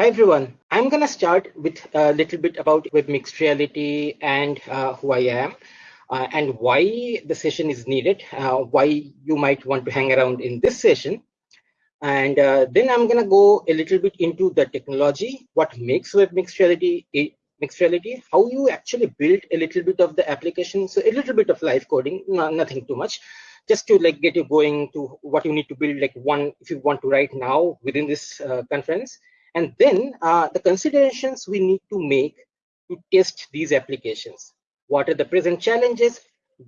Hi everyone. I'm gonna start with a little bit about web mixed reality and uh, who I am. Uh, and why the session is needed, uh, why you might want to hang around in this session. And uh, then I'm going to go a little bit into the technology, what makes web mixed reality mixed reality, how you actually build a little bit of the application. So a little bit of live coding, no, nothing too much, just to like get you going to what you need to build, like one, if you want to write now within this uh, conference. And then uh, the considerations we need to make to test these applications. What are the present challenges?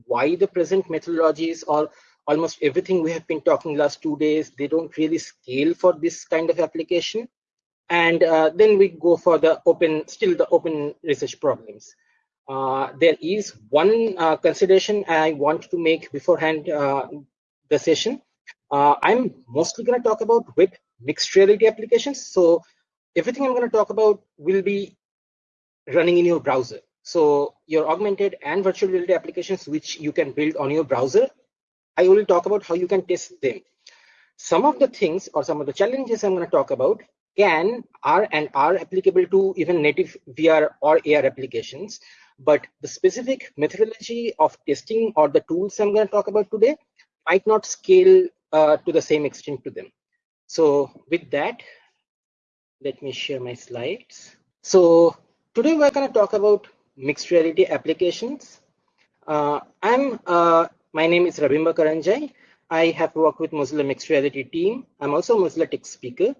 Why the present methodologies or almost everything we have been talking last two days, they don't really scale for this kind of application. And uh, then we go for the open, still the open research problems. Uh, there is one uh, consideration I want to make beforehand uh, the session. Uh, I'm mostly going to talk about web mixed reality applications. So everything I'm going to talk about will be running in your browser. So your augmented and virtual reality applications, which you can build on your browser, I will talk about how you can test them. Some of the things or some of the challenges I'm going to talk about can are and are applicable to even native VR or AR applications. But the specific methodology of testing or the tools I'm going to talk about today might not scale uh, to the same extent to them. So with that, let me share my slides. So today we're going to talk about mixed reality applications. Uh, I'm uh, my name is Rabimba Karanjai. I have worked with Mozilla Mixed Reality team. I'm also a Mozilla Tech speaker.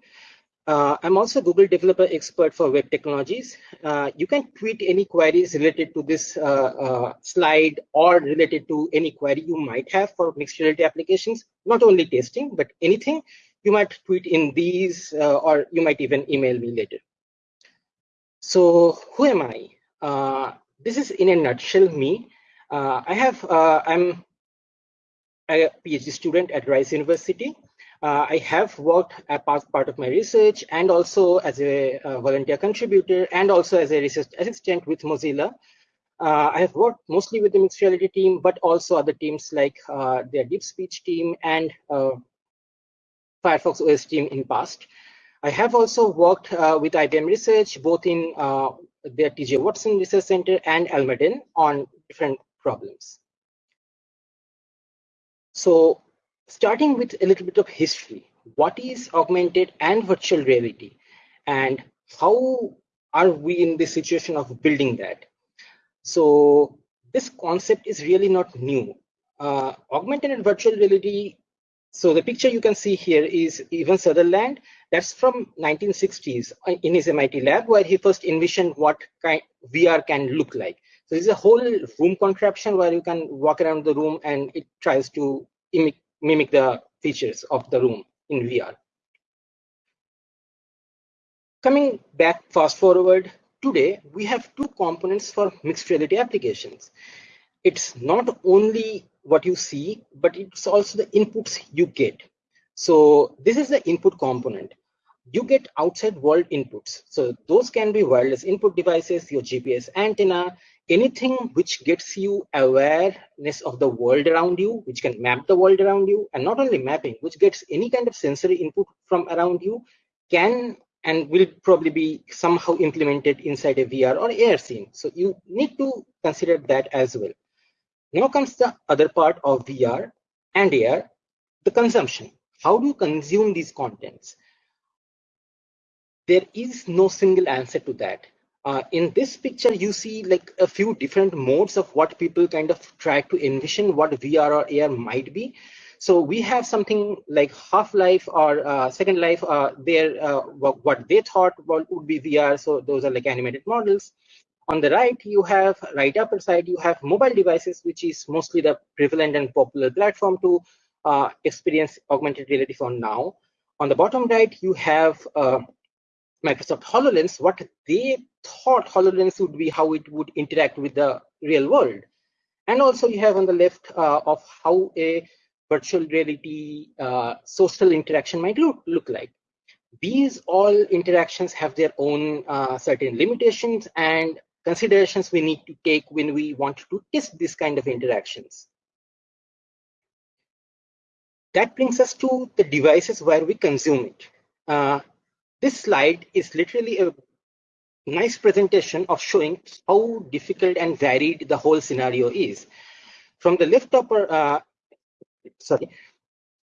Uh, I'm also Google Developer Expert for Web Technologies. Uh, you can tweet any queries related to this uh, uh slide or related to any query you might have for mixed reality applications, not only testing, but anything you might tweet in these uh, or you might even email me later. So who am I? Uh, this is in a nutshell me. I have, I'm a PhD student at Rice University. Uh, I have worked as part part of my research and also as a uh, volunteer contributor and also as a research assistant with Mozilla. Uh, I have worked mostly with the mixed reality team, but also other teams like uh, their deep speech team and uh, Firefox OS team in past. I have also worked uh, with IBM Research, both in their TJ Watson Research Center and Almaden on different problems. So starting with a little bit of history, what is augmented and virtual reality and how are we in the situation of building that? So this concept is really not new. Uh, augmented and virtual reality, so the picture you can see here is Ivan Sutherland. That's from 1960s in his MIT lab where he first envisioned what kind VR can look like. So there's a whole room contraption where you can walk around the room and it tries to mimic the features of the room in VR. Coming back fast forward, today we have two components for mixed reality applications. It's not only what you see, but it's also the inputs you get. So this is the input component you get outside world inputs. So those can be wireless input devices, your GPS antenna, anything which gets you awareness of the world around you, which can map the world around you, and not only mapping, which gets any kind of sensory input from around you, can and will probably be somehow implemented inside a VR or AR scene. So you need to consider that as well. Now comes the other part of VR and AR, the consumption. How do you consume these contents? there is no single answer to that. Uh, in this picture, you see like a few different modes of what people kind of try to envision what VR or AR might be. So we have something like Half-Life or uh, Second Life, uh, there, uh, what, what, they thought would be VR. So those are like animated models. On the right, you have, right upper side, you have mobile devices, which is mostly the prevalent and popular platform to uh, experience augmented reality for now. On the bottom right, you have uh, Microsoft HoloLens, what they thought HoloLens would be, how it would interact with the real world. And also you have on the left uh, of how a virtual reality uh, social interaction might look, look like. These all interactions have their own uh, certain limitations and considerations we need to take when we want to test this kind of interactions. That brings us to the devices where we consume it. Uh, this slide is literally a nice presentation of showing how difficult and varied the whole scenario is. From the left upper, uh, sorry,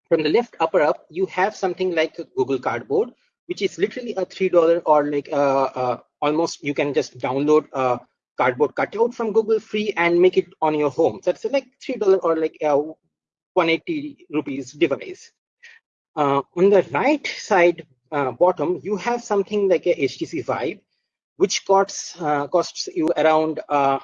from the left upper up, you have something like Google Cardboard, which is literally a $3 or like a, uh, almost you can just download a cardboard cutout from Google free and make it on your home. So it's like $3 or like a 180 rupees device. Uh, on the right side uh, bottom, you have something like a HTC Vive, which costs uh, costs you around uh,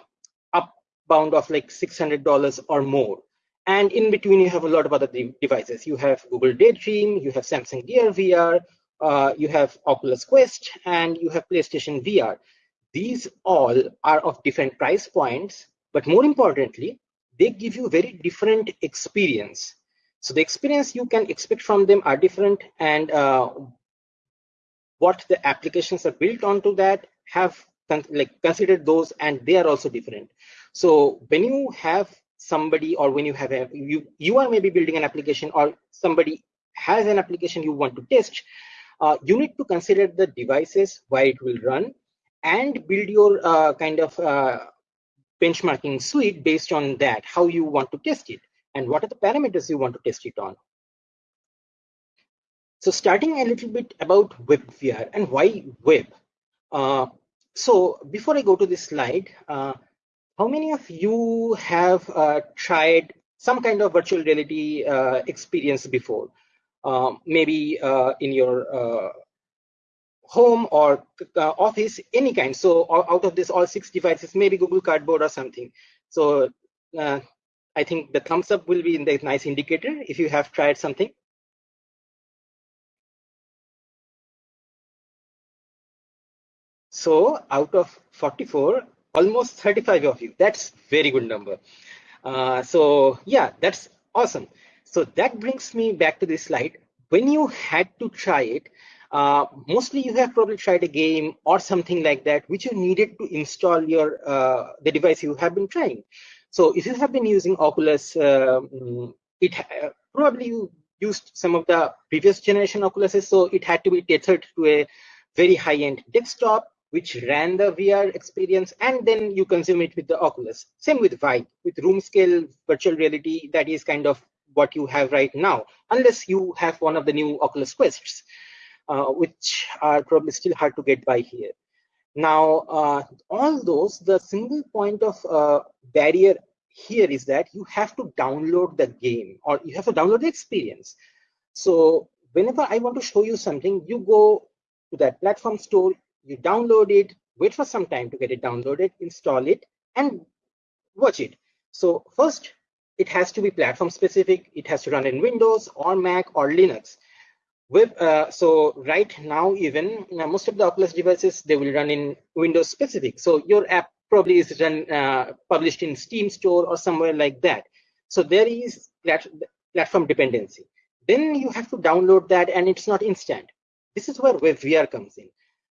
up bound of like $600 or more. And in between, you have a lot of other de devices. You have Google Daydream, you have Samsung Gear VR, uh, you have Oculus Quest, and you have PlayStation VR. These all are of different price points, but more importantly, they give you very different experience. So the experience you can expect from them are different, and uh, what the applications are built onto that have con like considered those, and they are also different. So when you have somebody, or when you have a you you are maybe building an application, or somebody has an application you want to test, uh, you need to consider the devices where it will run, and build your uh, kind of uh, benchmarking suite based on that, how you want to test it, and what are the parameters you want to test it on. So starting a little bit about WebVR and why web. Uh, so before I go to this slide, uh, how many of you have uh, tried some kind of virtual reality uh, experience before? Um, maybe uh, in your uh, home or office, any kind. So out of this, all six devices, maybe Google Cardboard or something. So uh, I think the thumbs up will be in the nice indicator if you have tried something. So out of 44, almost 35 of you, that's very good number. Uh, so yeah, that's awesome. So that brings me back to this slide. When you had to try it, uh, mostly you have probably tried a game or something like that, which you needed to install your uh, the device you have been trying. So if you have been using Oculus, um, it uh, probably you used some of the previous generation Oculuses, so it had to be tethered to a very high-end desktop, which ran the VR experience, and then you consume it with the Oculus. Same with Vive, with room scale virtual reality, that is kind of what you have right now, unless you have one of the new Oculus Quests uh, which are probably still hard to get by here. Now, uh, all those, the single point of uh, barrier here is that you have to download the game or you have to download the experience. So whenever I want to show you something, you go to that platform store, you download it, wait for some time to get it downloaded, install it, and watch it. So first, it has to be platform specific. It has to run in Windows or Mac or Linux. Web, uh, so right now, even uh, most of the Oculus devices, they will run in Windows specific. So your app probably is run, uh, published in Steam store or somewhere like that. So there is plat platform dependency. Then you have to download that and it's not instant. This is where WebVR comes in.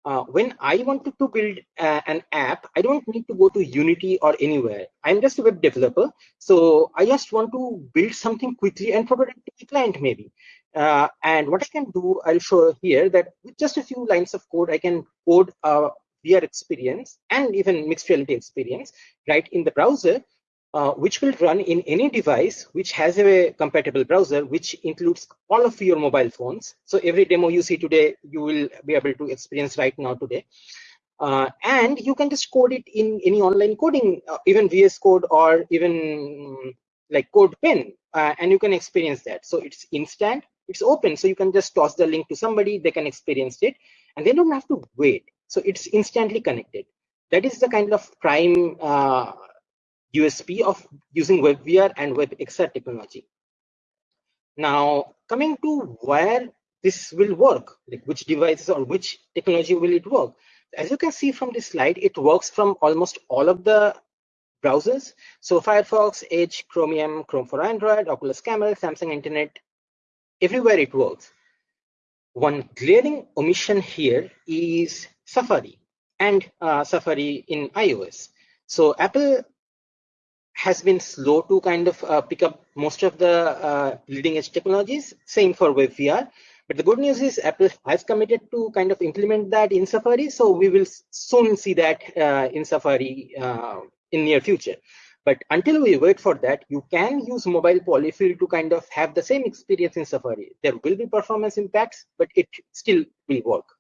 Uh, when I wanted to build uh, an app, I don't need to go to Unity or anywhere. I'm just a web developer. So I just want to build something quickly and it to the client maybe. Uh, and what I can do, I'll show here that with just a few lines of code, I can code a VR experience and even mixed reality experience right in the browser, uh, which will run in any device which has a compatible browser, which includes all of your mobile phones. So every demo you see today, you will be able to experience right now today. Uh, and you can just code it in any online coding, uh, even VS Code or even like CodePen, uh, and you can experience that. So it's instant, it's open so you can just toss the link to somebody they can experience it and they don't have to wait so it's instantly connected that is the kind of prime uh, usp of using webvr and webxr technology now coming to where this will work like which devices or which technology will it work as you can see from this slide it works from almost all of the browsers so firefox edge chromium chrome for android oculus carmel samsung internet everywhere it works. One glaring omission here is Safari and uh, Safari in iOS. So Apple has been slow to kind of uh, pick up most of the uh, leading edge technologies. Same for WebVR. But the good news is Apple has committed to kind of implement that in Safari. So we will soon see that uh, in Safari uh, in near future. But until we wait for that, you can use mobile polyfill to kind of have the same experience in Safari. There will be performance impacts, but it still will work.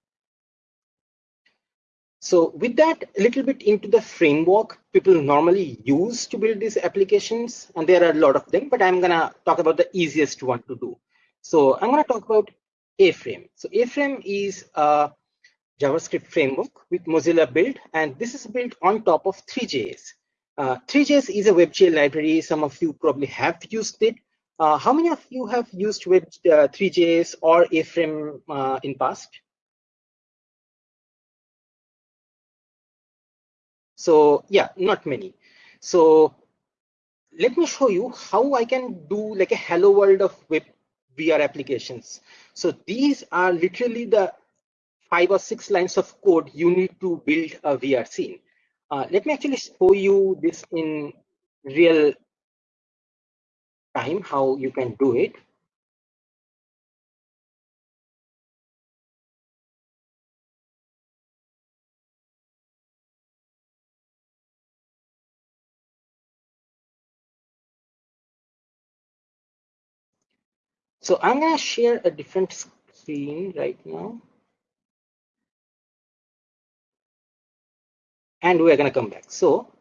So with that, a little bit into the framework people normally use to build these applications, and there are a lot of them, but I'm gonna talk about the easiest one to do. So I'm gonna talk about A-Frame. So A-Frame is a JavaScript framework with Mozilla built, and this is built on top of Three.js. Uh, Three.js is a WebGL library. Some of you probably have used it. Uh, how many of you have used Web uh, Three.js or A-Frame uh, in past? So yeah, not many. So let me show you how I can do like a hello world of web VR applications. So these are literally the five or six lines of code you need to build a VR scene. Uh, let me actually show you this in real time, how you can do it. So I'm going to share a different screen right now. And we're going to come back. So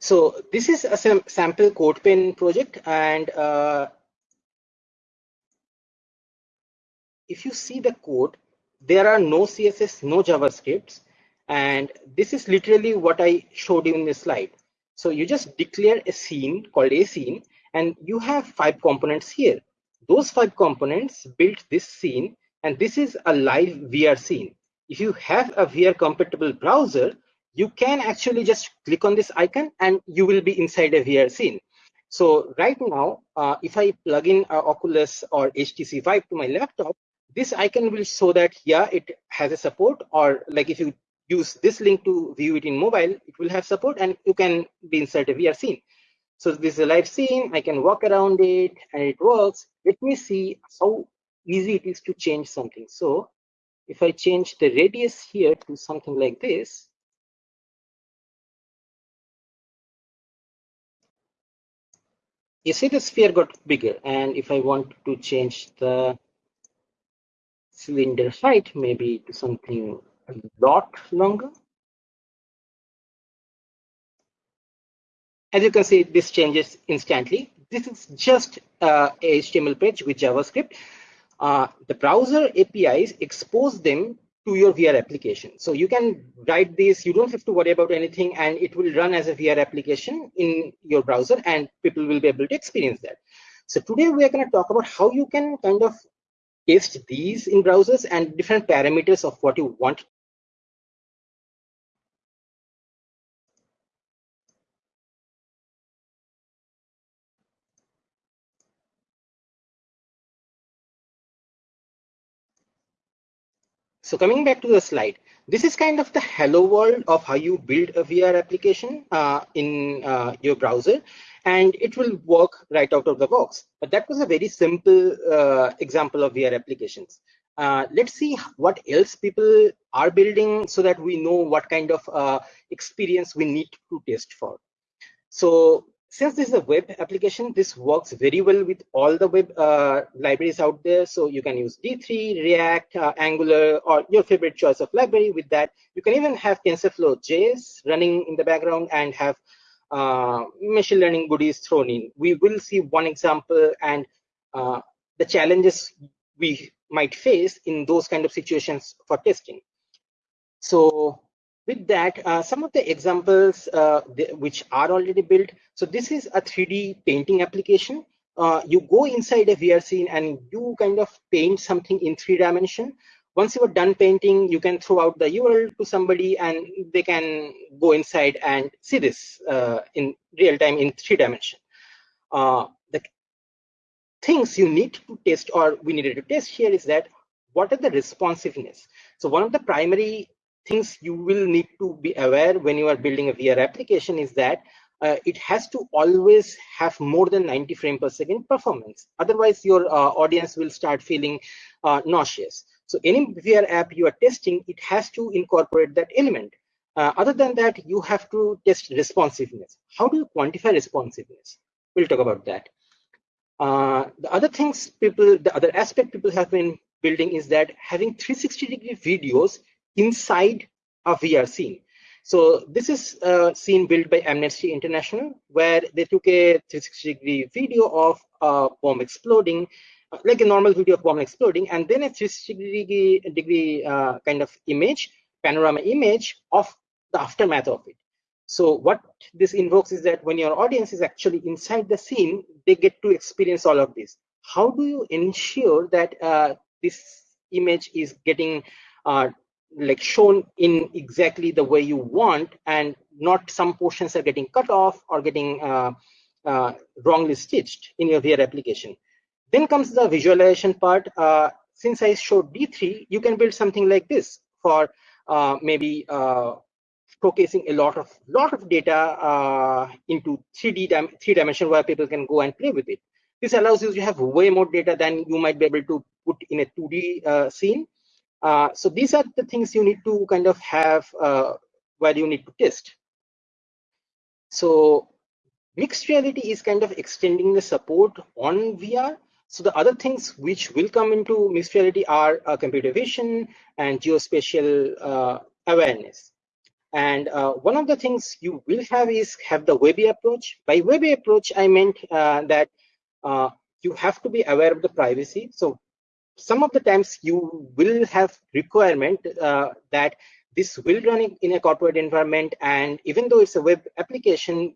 So this is a sam sample CodePen project, and uh, if you see the code, there are no CSS, no JavaScripts, and this is literally what I showed you in the slide. So you just declare a scene called a scene, and you have five components here. Those five components built this scene, and this is a live VR scene. If you have a VR compatible browser, you can actually just click on this icon and you will be inside a VR scene. So right now, uh, if I plug in uh, Oculus or HTC Vive to my laptop, this icon will show that, yeah, it has a support or like if you use this link to view it in mobile, it will have support and you can be inside a VR scene. So this is a live scene, I can walk around it and it works. Let me see how easy it is to change something. So if I change the radius here to something like this, you see the sphere got bigger and if I want to change the cylinder height maybe to something a lot longer. As you can see this changes instantly. This is just uh, a HTML page with JavaScript. Uh, the browser APIs expose them to your VR application. So you can write this, you don't have to worry about anything, and it will run as a VR application in your browser, and people will be able to experience that. So today we are going to talk about how you can kind of test these in browsers and different parameters of what you want So coming back to the slide, this is kind of the hello world of how you build a VR application uh, in uh, your browser, and it will work right out of the box. But that was a very simple uh, example of VR applications. Uh, let's see what else people are building so that we know what kind of uh, experience we need to test for. So since this is a web application, this works very well with all the web uh, libraries out there. So you can use D3, React, uh, Angular, or your favorite choice of library with that. You can even have TensorFlow JS running in the background and have uh, machine learning goodies thrown in. We will see one example and uh, the challenges we might face in those kind of situations for testing. So with that, uh, some of the examples uh, which are already built. So this is a 3D painting application. Uh, you go inside a VR scene and you kind of paint something in three dimension. Once you are done painting, you can throw out the URL to somebody and they can go inside and see this uh, in real time in three dimension. Uh, the things you need to test or we needed to test here is that what are the responsiveness? So one of the primary things you will need to be aware when you are building a VR application is that uh, it has to always have more than 90 frame per second performance. Otherwise, your uh, audience will start feeling uh, nauseous. So any VR app you are testing, it has to incorporate that element. Uh, other than that, you have to test responsiveness. How do you quantify responsiveness? We'll talk about that. Uh, the other things people, the other aspect people have been building is that having 360 degree videos inside a VR scene. So this is a scene built by Amnesty International, where they took a 360 degree video of a bomb exploding, uh, like a normal video of bomb exploding, and then a 360 degree, uh, kind of image, panorama image of the aftermath of it. So what this invokes is that when your audience is actually inside the scene, they get to experience all of this. How do you ensure that uh, this image is getting uh, like shown in exactly the way you want and not some portions are getting cut off or getting uh, uh, wrongly stitched in your VR application. Then comes the visualization part. Uh, since I showed D3, you can build something like this for uh, maybe uh, showcasing a lot of lot of data uh, into 3D dim three dimension where people can go and play with it. This allows you to have way more data than you might be able to put in a 2D scene uh, so these are the things you need to kind of have uh, where you need to test. So mixed reality is kind of extending the support on VR. So the other things which will come into mixed reality are uh, computer vision and geospatial uh, awareness. And uh, one of the things you will have is have the Webby approach. By Webby approach, I meant uh, that you have to be aware of the privacy. So some of the times you will have requirement uh, that this will run in a corporate environment and even though it's a web application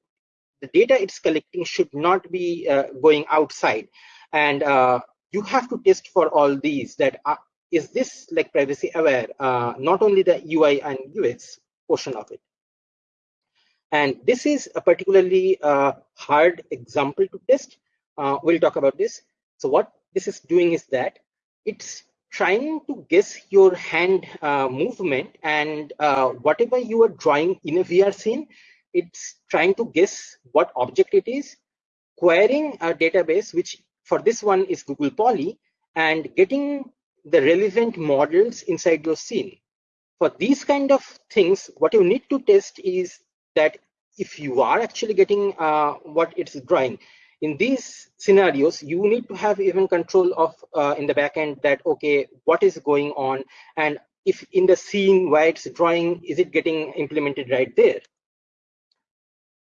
the data it's collecting should not be uh, going outside. And uh, you have to test for all these that uh, is this like privacy aware uh, not only the ui and ux portion of it. And this is a particularly uh, hard example to test. We'll talk about this. So what this is doing is that it's trying to guess your hand uh, movement and uh, whatever you are drawing in a VR scene, it's trying to guess what object it is, querying a database, which for this one is Google Poly, and getting the relevant models inside your scene. For these kind of things, what you need to test is that if you are actually getting uh, what it's drawing, in these scenarios, you need to have even control of uh, in the backend that, okay, what is going on? And if in the scene where it's drawing, is it getting implemented right there?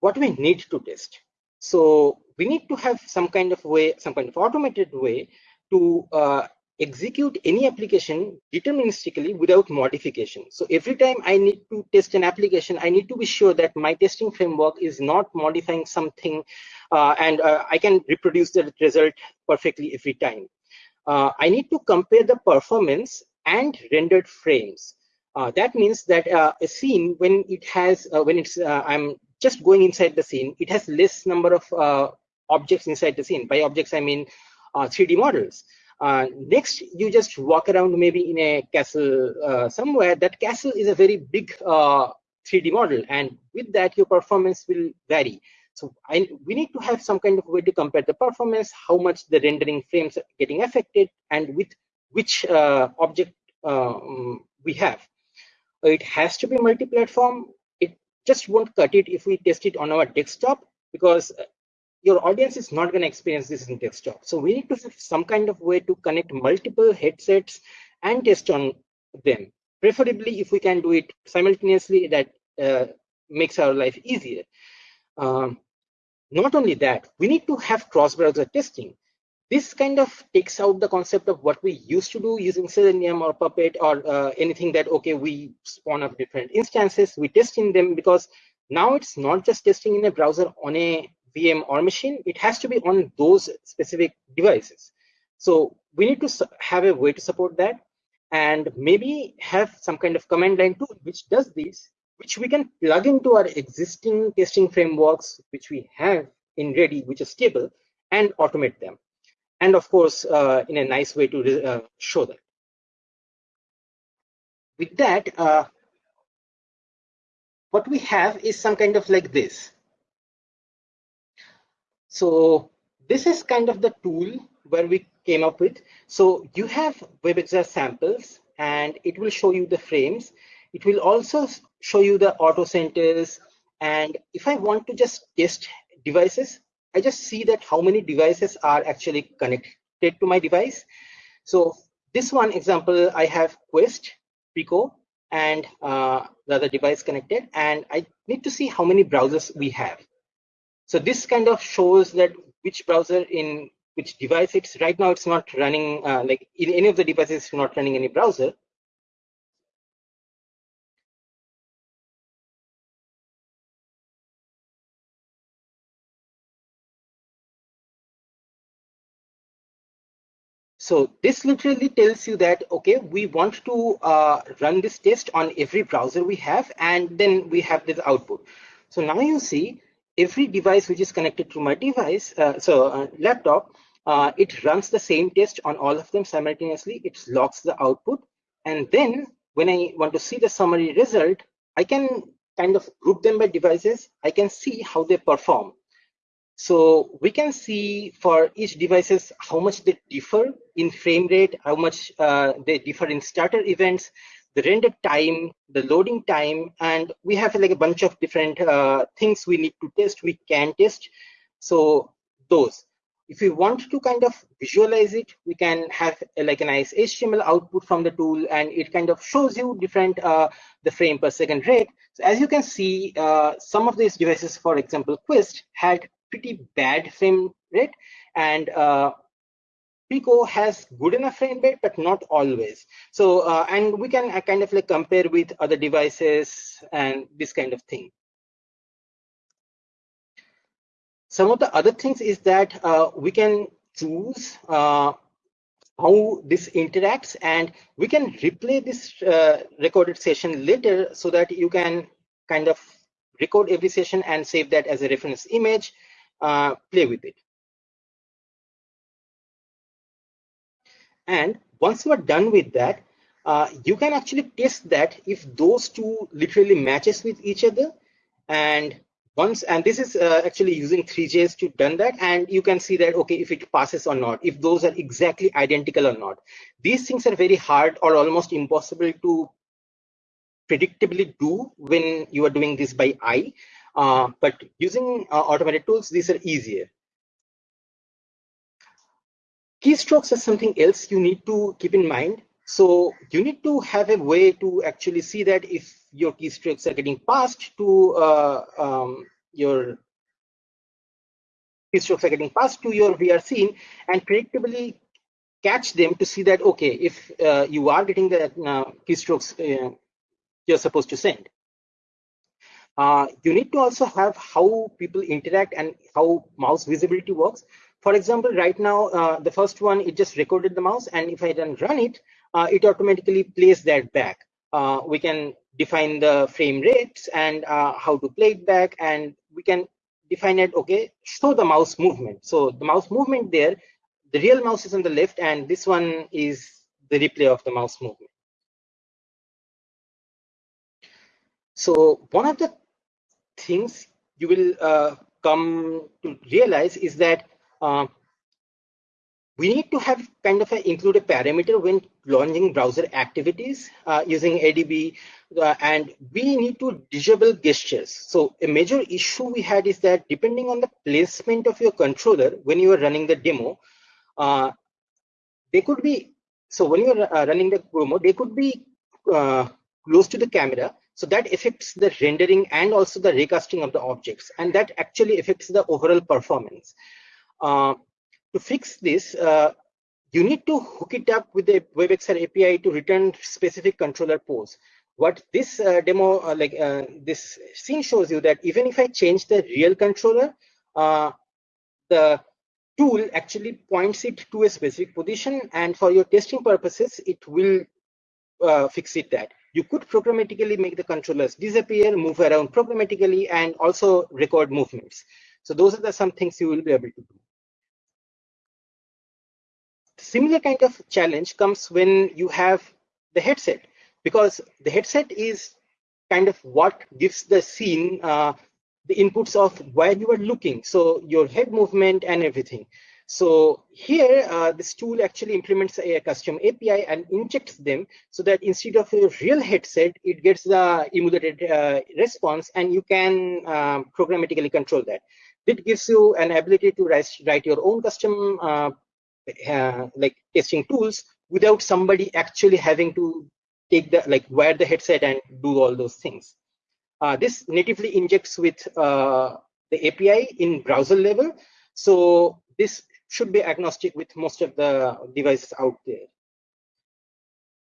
What we need to test. So we need to have some kind of way, some kind of automated way to uh, execute any application deterministically without modification. So every time I need to test an application, I need to be sure that my testing framework is not modifying something uh, and uh, I can reproduce the result perfectly every time. Uh, I need to compare the performance and rendered frames. Uh, that means that uh, a scene, when it has, uh, when it's, I'm just going inside the scene, it has less number of objects inside the scene. By objects, I mean 3D models. Uh, next, you just walk around maybe in a castle uh, somewhere. That castle is a very big uh, 3D model, and with that, your performance will vary. So I, we need to have some kind of way to compare the performance, how much the rendering frames are getting affected, and with which uh, object um, we have. It has to be multi-platform. It just won't cut it if we test it on our desktop because your audience is not going to experience this in desktop. So we need to have some kind of way to connect multiple headsets and test on them. Preferably, if we can do it simultaneously, that uh, makes our life easier. Um, not only that, we need to have cross-browser testing. This kind of takes out the concept of what we used to do using Selenium or Puppet or uh, anything that, okay, we spawn up different instances, we test in them because now it's not just testing in a browser on a VM or machine, it has to be on those specific devices. So we need to have a way to support that and maybe have some kind of command line tool which does this, which we can plug into our existing testing frameworks, which we have in ready, which is stable, and automate them. and of course, uh, in a nice way to uh, show that. With that, uh, what we have is some kind of like this. So this is kind of the tool where we came up with. So you have WebXR samples and it will show you the frames. It will also show you the auto centers. And if I want to just test devices, I just see that how many devices are actually connected to my device. So this one example, I have Quest, Pico, and uh, the other device connected, and I need to see how many browsers we have. So this kind of shows that which browser in which device it's right now it's not running uh, like in any of the devices not running any browser So this literally tells you that, okay, we want to uh, run this test on every browser we have, and then we have this output. So now you see every device which is connected to my device, uh, so uh, laptop, uh, it runs the same test on all of them simultaneously. It logs the output. And then when I want to see the summary result, I can kind of group them by devices. I can see how they perform. So we can see for each devices how much they differ in frame rate, how much uh, they differ in starter events, the render time, the loading time, and we have like a bunch of different uh, things we need to test, we can test. So those. If we want to kind of visualize it, we can have a, like a nice HTML output from the tool and it kind of shows you different uh, the frame per second rate. So as you can see, uh, some of these devices, for example, Quest had pretty bad frame rate and uh, Pico has good enough frame rate, but not always. So, uh, and we can uh, kind of like compare with other devices and this kind of thing. Some of the other things is that uh, we can choose uh, how this interacts and we can replay this uh, recorded session later so that you can kind of record every session and save that as a reference image uh, play with it. And once you are done with that, uh, you can actually test that if those two literally matches with each other. And once, and this is uh, actually using Three.js to done that. And you can see that, okay, if it passes or not, if those are exactly identical or not. These things are very hard or almost impossible to predictably do when you are doing this by eye. Uh, but using uh, automated tools, these are easier. Keystrokes are something else you need to keep in mind. So you need to have a way to actually see that if your keystrokes are getting passed to uh, um, your keystrokes are getting passed to your VR scene and predictably catch them to see that, okay, if uh, you are getting the uh, keystrokes uh, you're supposed to send. Uh, you need to also have how people interact and how mouse visibility works. For example, right now, uh, the first one, it just recorded the mouse. And if I then run it, uh, it automatically plays that back. Uh, we can define the frame rates and uh, how to play it back. And we can define it, okay, show the mouse movement. So the mouse movement there, the real mouse is on the left and this one is the replay of the mouse movement. So one of the things you will uh, come to realize is that uh, we need to have kind of a, include a parameter when launching browser activities uh, using ADB, uh, and we need to disable gestures. So a major issue we had is that depending on the placement of your controller when you are running the demo, uh, they could be, so when you are uh, running the demo, they could be close to the camera, so that affects the rendering and also the raycasting of the objects, and that actually affects the overall performance. Uh, to fix this, uh, you need to hook it up with the WebXR API to return specific controller pose. What this uh, demo, uh, like uh, this scene shows you that even if I change the real controller, uh, the tool actually points it to a specific position, and for your testing purposes, it will fix it that you could programmatically make the controllers disappear, move around programmatically, and also record movements. So those are the some things you will be able to do. similar kind of challenge comes when you have the headset because the headset is kind of what gives the scene uh, the inputs of where you are looking. So your head movement and everything. So here uh, this tool actually implements a custom api and injects them so that instead of a real headset it gets the emulated uh, response and you can um, programmatically control that it gives you an ability to write, your own custom uh, uh, like testing tools without somebody actually having to take the like wear the headset and do all those things. Uh, this natively injects with uh, the API in browser level, so this should be agnostic with most of the devices out there.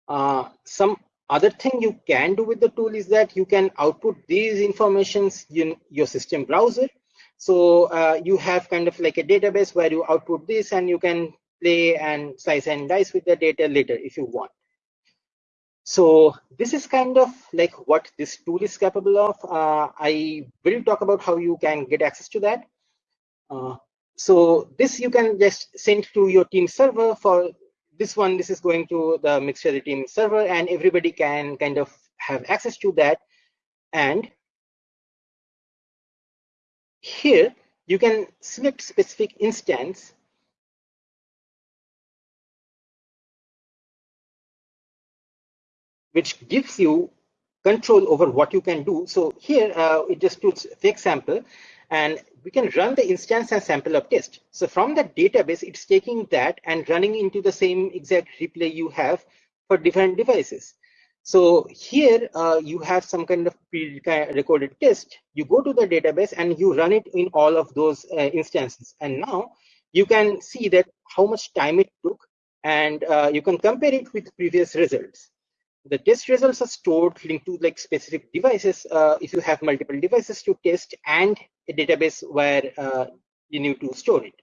Uh, some other thing you can do with the tool is that you can output these informations in your system browser. So uh, you have kind of like a database where you output this and you can play and slice and dice with the data later if you want. So this is kind of like what this tool is capable of. Uh, I will talk about how you can get access to that. Uh, so this you can just send to your team server for this one. This is going to the Mixture team server and everybody can kind of have access to that. And here you can select specific instance which gives you control over what you can do. So here uh, it just puts fake sample and we can run the instance and sample of test. So from the database, it's taking that and running into the same exact replay you have for different devices. So here uh, you have some kind of pre-recorded test. You go to the database and you run it in all of those uh, instances. And now you can see that how much time it took and uh, you can compare it with previous results the test results are stored linked to like specific devices uh, if you have multiple devices to test and a database where uh, you need to store it.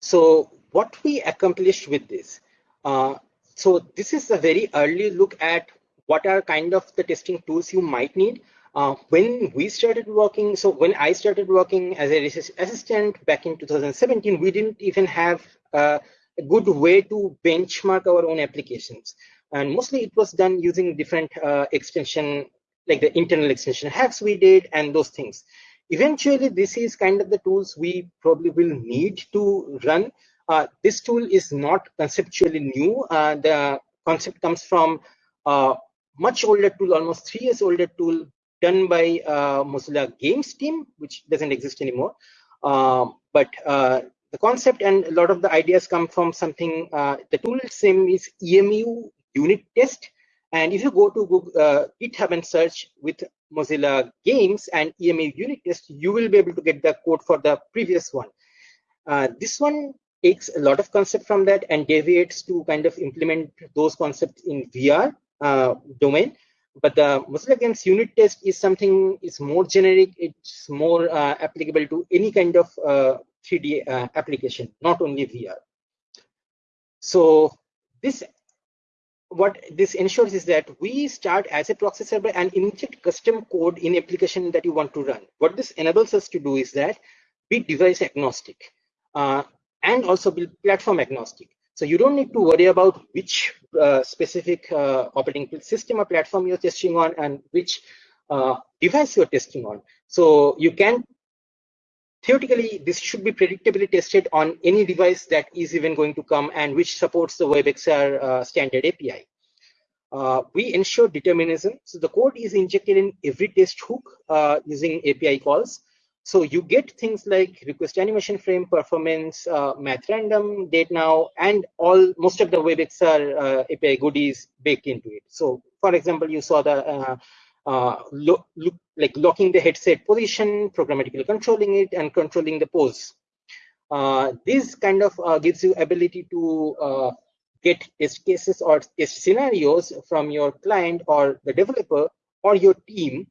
So what we accomplished with this, uh, so this is a very early look at what are kind of the testing tools you might need. Uh, when we started working, so when I started working as a assistant back in 2017, we didn't even have uh, a good way to benchmark our own applications. And mostly it was done using different uh, extension, like the internal extension hacks we did and those things. Eventually, this is kind of the tools we probably will need to run. Uh, this tool is not conceptually new. Uh, the concept comes from a much older tool, almost three years older tool done by uh, Mozilla Games team, which doesn't exist anymore. Um, but uh, the concept and a lot of the ideas come from something, uh, the tool name is EMU unit test. And if you go to Google, uh, GitHub and search with Mozilla Games and EMA unit test, you will be able to get the code for the previous one. Uh, this one takes a lot of concept from that and deviates to kind of implement those concepts in VR uh, domain but the Mozilla Games unit test is something is more generic. It's more uh, applicable to any kind of uh, 3D uh, application, not only VR. So this, what this ensures is that we start as a proxy server and inject custom code in application that you want to run. What this enables us to do is that be device agnostic uh, and also be platform agnostic. So you don't need to worry about which uh, specific uh, operating system or platform you're testing on and which uh, device you're testing on. So you can, theoretically, this should be predictably tested on any device that is even going to come and which supports the WebXR uh, standard API. Uh, we ensure determinism. So the code is injected in every test hook uh, using API calls. So you get things like request animation frame performance, uh, math random, date now, and all most of the WebXR uh, API goodies baked into it. So for example, you saw the uh, uh, look, like locking the headset position, programmatically controlling it, and controlling the pose. Uh, this kind of uh, gives you ability to uh, get test cases or test scenarios from your client or the developer or your team,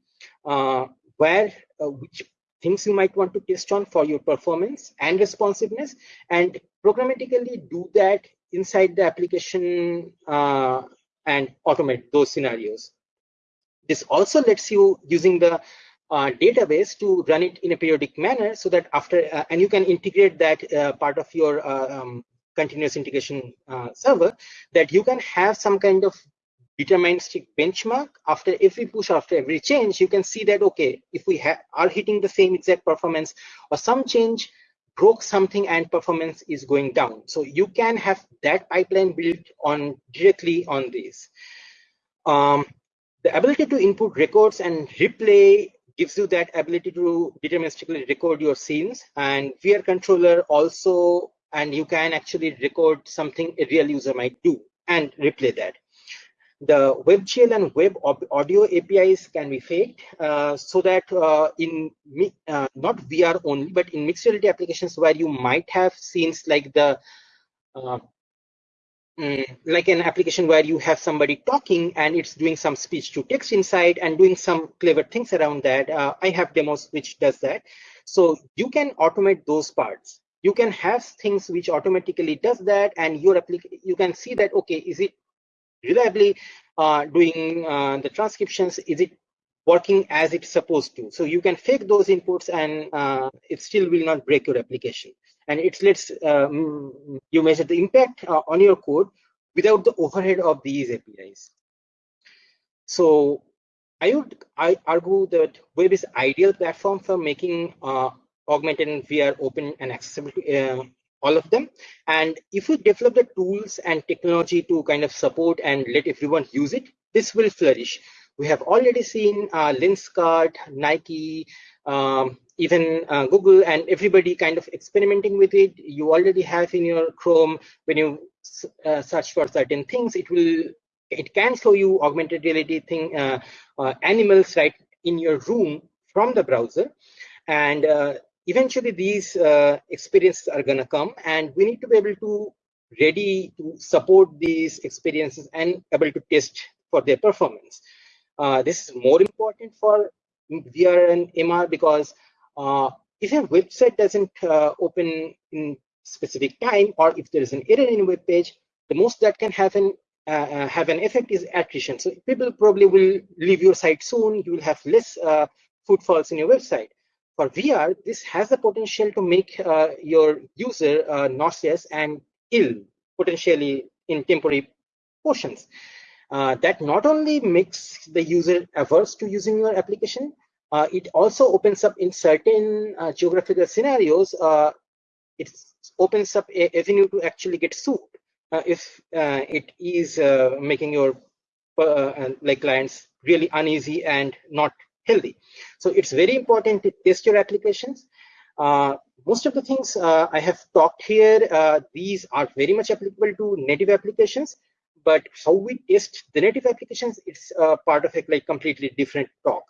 uh, where which things you might want to test on for your performance and responsiveness and programmatically do that inside the application uh, and automate those scenarios. This also lets you, using the uh, database to run it in a periodic manner so that after uh, and you can integrate that uh, part of your uh, um, continuous integration uh, server that you can have some kind of deterministic benchmark. After every push after every change you can see that okay if we are hitting the same exact performance or some change broke something and performance is going down. So you can have that pipeline built on directly on this. Um, the ability to input records and replay gives you that ability to deterministically record your scenes and VR controller also and you can actually record something a real user might do and replay that. The WebGL and web audio APIs can be faked uh, so that uh, in uh, not VR only, but in mixed reality applications where you might have scenes like the Mm, like an application where you have somebody talking and it's doing some speech to text inside and doing some clever things around that. Uh, I have demos which does that. So you can automate those parts. You can have things which automatically does that and your you can see that, okay, is it reliably uh, doing uh, the transcriptions? Is it working as it's supposed to? So you can fake those inputs and uh, it still will not break your application and it lets um, you measure the impact uh, on your code without the overhead of these APIs. So I would I argue that web is ideal platform for making uh, augmented and VR open and accessible to uh, all of them. And if we develop the tools and technology to kind of support and let everyone use it, this will flourish. We have already seen uh, Nike, um, even uh, Google and everybody kind of experimenting with it. You already have in your Chrome, when you uh, search for certain things, it will, it can show you augmented reality thing, uh, uh animals right in your room from the browser. And uh, eventually these uh, experiences are gonna come and we need to be able to ready to support these experiences and able to test for their performance. This is more important for VR and MR because uh, if a website doesn't uh, open in specific time or if there is an error in a web page, the most that can have an uh, uh, have an effect is attrition. So people probably will leave your site soon. You will have less uh, footfalls in your website. For VR, this has the potential to make uh, your user nauseous and ill, potentially in temporary portions. That not only makes the user averse to using your application, uh, it also opens up in certain uh, geographical scenarios, uh, it opens up a avenue to actually get sued uh, if uh, it is uh, making your like clients really uneasy and not healthy. So it's very important to test your applications. most of the things I have talked here, these are very much applicable to native applications but how we test the native applications it's uh, part of a like completely different talk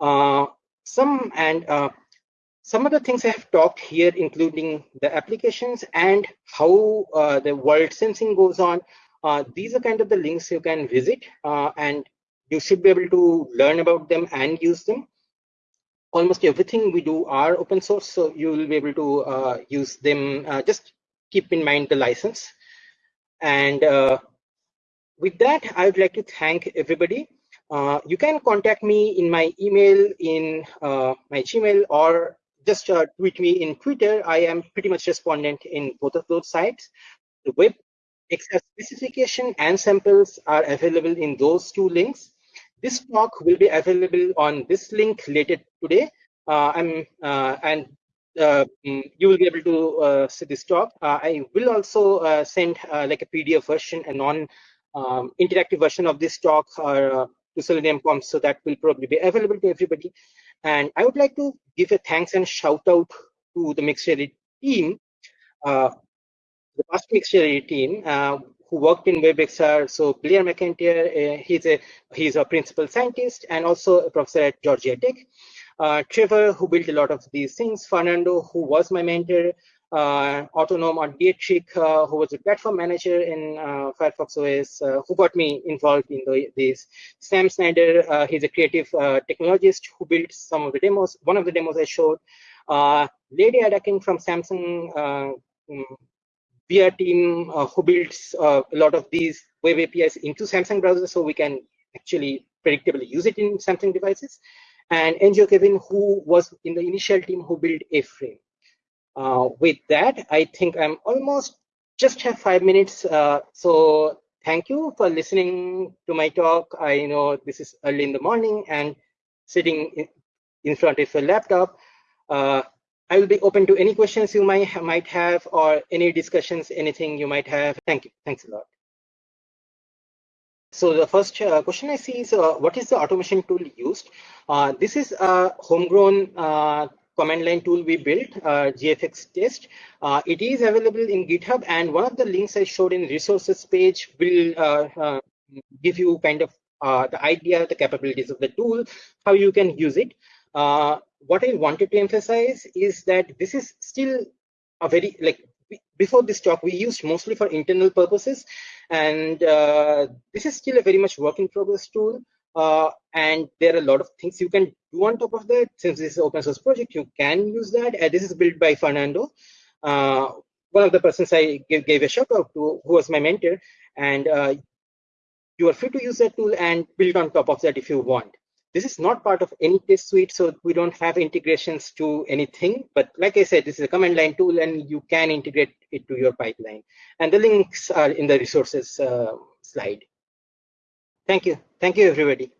uh, some and uh, some of the things I have talked here, including the applications and how uh, the world sensing goes on. Uh, these are kind of the links you can visit uh, and you should be able to learn about them and use them. Almost everything we do are open source, so you will be able to uh, use them. just keep in mind the license. And with that, I would like to thank everybody. Uh, you can contact me in my email, in uh, my Gmail, or just uh, tweet me in Twitter. I am pretty much respondent in both of those sites. The web XR specification and samples are available in those two links. This talk will be available on this link later today. Uh, I'm uh, and uh, mm, you will be able to uh, see this talk. Uh, I will also uh, send like a PDF version, and non um, interactive version of this talk or to Selenium so that will probably be available to everybody. And I would like to give a thanks and shout out to the mixed team, uh, the past mixed team uh, who worked in WebXR. So Blair MacIntyre, uh, he's a he's a principal scientist and also a professor at Georgia Tech. Uh, Trevor, who built a lot of these things. Fernando, who was my mentor uh, Autonom or Dietrich, uh, who was a platform manager in uh, Firefox OS, uh, who got me involved in the, this. Sam Snyder, uh, he's a creative uh, technologist who built some of the demos. One of the demos I showed. Lady Ada King from Samsung um, VR team, who builds a lot of these web APIs into Samsung browsers so we can actually predictably use it in Samsung devices and Enjo Kevin, who was in the initial team who built A-Frame. Uh, with that, I think I'm almost just have five minutes. Uh, so thank you for listening to my talk. I know this is early in the morning and sitting in, front of a laptop. Uh, I will be open to any questions you might might have or any discussions, anything you might have. Thank you. Thanks a lot. So the first uh, question I see is, uh, what is the automation tool used? Uh, this is a homegrown uh, command line tool we built, uh, GFX test. Uh, it is available in GitHub, and one of the links I showed in resources page will give you kind of the idea, the capabilities of the tool, how you can use it. what I wanted to emphasize is that this is still a very like before this talk we used mostly for internal purposes and uh, this is still a very much work in progress tool. Uh, and there are a lot of things you can on top of that. Since this is open source project, you can use that. And this is built by Fernando. Uh, one of the persons I gave, gave, a shout out to, who was my mentor. And uh, you are free to use that tool and build on top of that if you want. This is not part of any test suite, so we don't have integrations to anything. But like I said, this is a command line tool and you can integrate it to your pipeline. And the links are in the resources uh, slide. Thank you. Thank you, everybody.